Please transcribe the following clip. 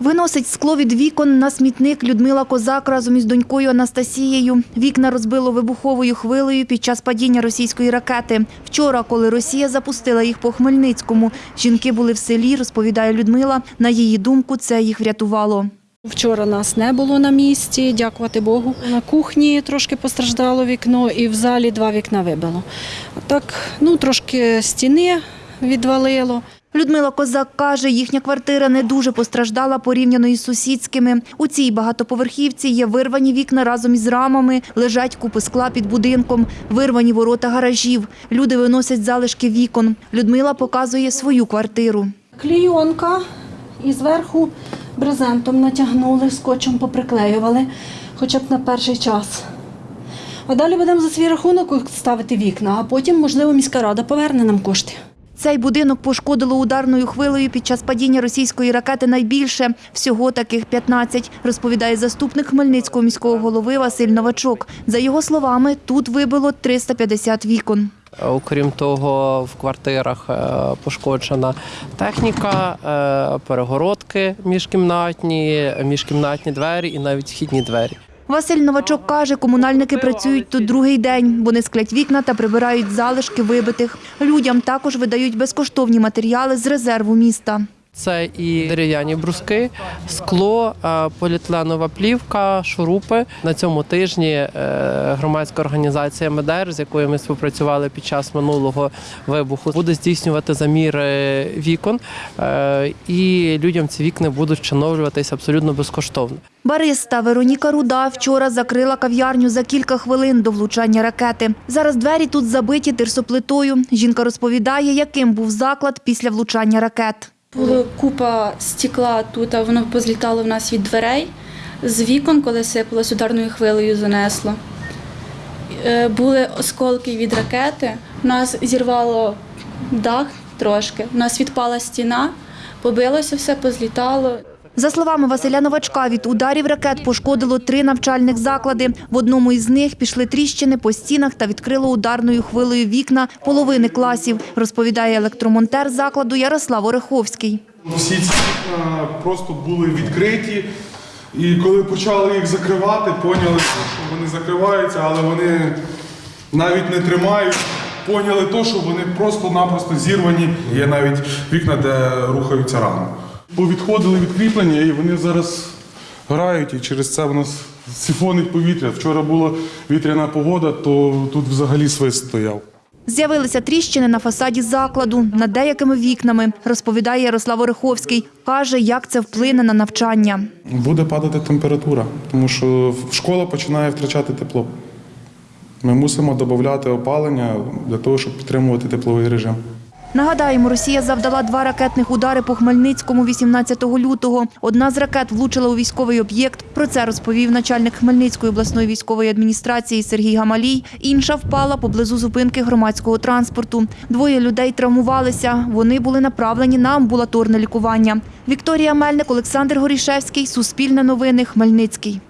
Виносить скло від вікон на смітник Людмила Козак разом із донькою Анастасією. Вікна розбило вибуховою хвилею під час падіння російської ракети. Вчора, коли Росія запустила їх по Хмельницькому, жінки були в селі, розповідає Людмила. На її думку, це їх врятувало. Вчора нас не було на місці, дякувати Богу. На кухні трошки постраждало вікно і в залі два вікна вибило. Так, ну трошки стіни відвалило. Людмила Козак каже, їхня квартира не дуже постраждала порівняно із сусідськими. У цій багатоповерхівці є вирвані вікна разом із рамами, лежать купи скла під будинком, вирвані ворота гаражів. Люди виносять залишки вікон. Людмила показує свою квартиру. Клійонка і зверху брезентом натягнули, скотчем поприклеювали, хоча б на перший час. А далі будемо за свій рахунок ставити вікна, а потім, можливо, міська рада поверне нам кошти. Цей будинок пошкодило ударною хвилею під час падіння російської ракети найбільше. Всього таких 15, розповідає заступник Хмельницького міського голови Василь Новачок. За його словами, тут вибило 350 вікон. Окрім того, в квартирах е, пошкоджена техніка, е, перегородки міжкімнатні, міжкімнатні двері і навіть вхідні двері. Василь Новачок каже, комунальники працюють тут другий день. Вони склять вікна та прибирають залишки вибитих. Людям також видають безкоштовні матеріали з резерву міста. Це і дерев'яні бруски, скло, поліетиленова плівка, шурупи. На цьому тижні е, громадська організація МЕДЕР, з якою ми співпрацювали під час минулого вибуху, буде здійснювати заміри вікон, е, і людям ці вікна будуть встановлюватися абсолютно безкоштовно. Бариста Вероніка Руда вчора закрила кав'ярню за кілька хвилин до влучання ракети. Зараз двері тут забиті тирсоплитою. Жінка розповідає, яким був заклад після влучання ракет. Була купа стекла тут, а воно позлітало в нас від дверей з вікон, коли сипалось ударною хвилею, занесло. Е, Були осколки від ракети. У нас зірвало дах трошки, у нас відпала стіна, побилося все, позлітало. За словами Василя Новачка, від ударів ракет пошкодило три навчальних заклади. В одному із них пішли тріщини по стінах та відкрило ударною хвилею вікна половини класів, розповідає електромонтер закладу Ярослав Ореховський. Всі ці вікна просто були відкриті, і коли почали їх закривати, поняли, що вони закриваються, але вони навіть не тримають. Поняли то, що вони просто-напросто зірвані. Є навіть вікна, де рухаються рано. Повідходили відкріплення, і вони зараз грають, і через це в нас сифонить повітря. Вчора була вітряна погода, то тут взагалі свист стояв. З'явилися тріщини на фасаді закладу над деякими вікнами, розповідає Ярослав Ореховський. Каже, як це вплине на навчання. Буде падати температура, тому що школа починає втрачати тепло. Ми мусимо додати опалення для того, щоб підтримувати тепловий режим. Нагадаємо, Росія завдала два ракетних удари по Хмельницькому 18 лютого. Одна з ракет влучила у військовий об'єкт. Про це розповів начальник Хмельницької обласної військової адміністрації Сергій Гамалій. Інша впала поблизу зупинки громадського транспорту. Двоє людей травмувалися. Вони були направлені на амбулаторне лікування. Вікторія Мельник, Олександр Горішевський, Суспільне новини, Хмельницький.